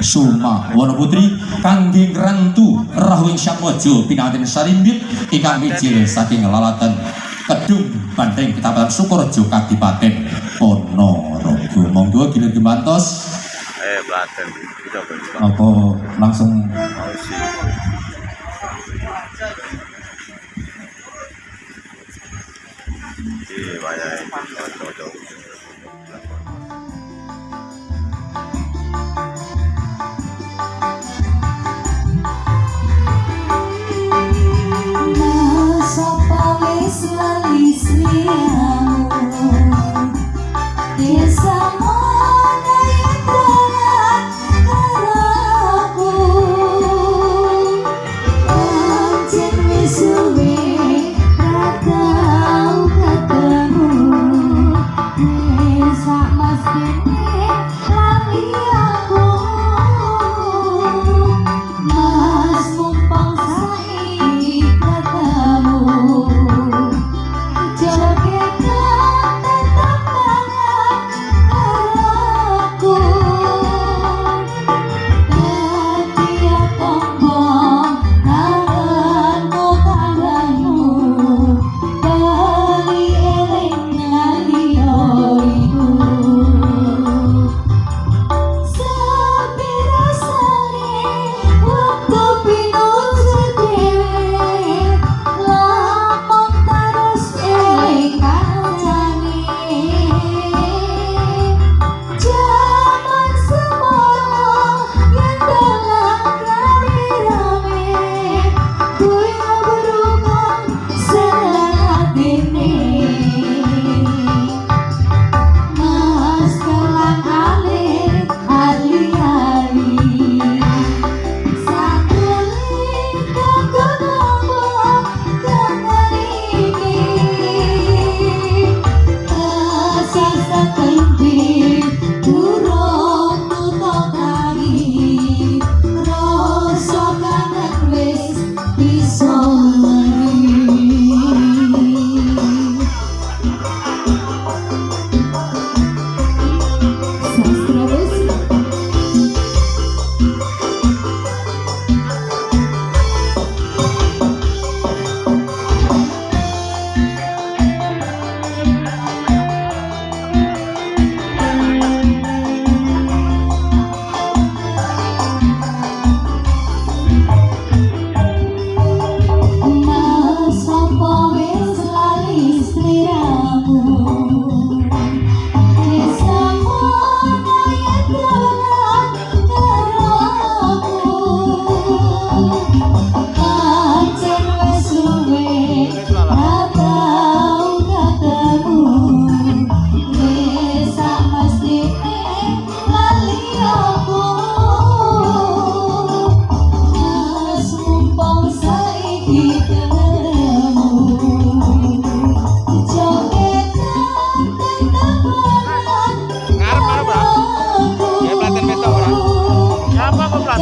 Suma Wonoputri kangging rantu Rahwin syakmojo pinatin sarimbit ikan mijil saking lalatan kedung bandeng kecamatan Sukorejo Kadipaten Ponorogo. Monggo gilir Gimantos eh Blaten apa langsung? Iya, banyak.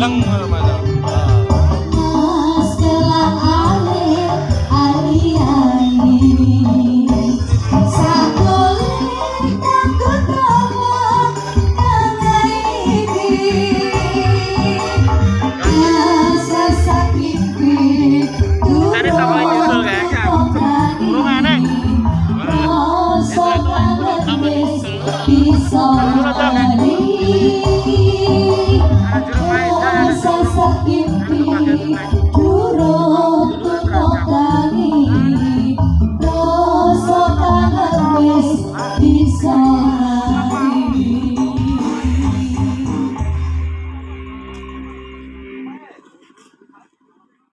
lăng mà, mà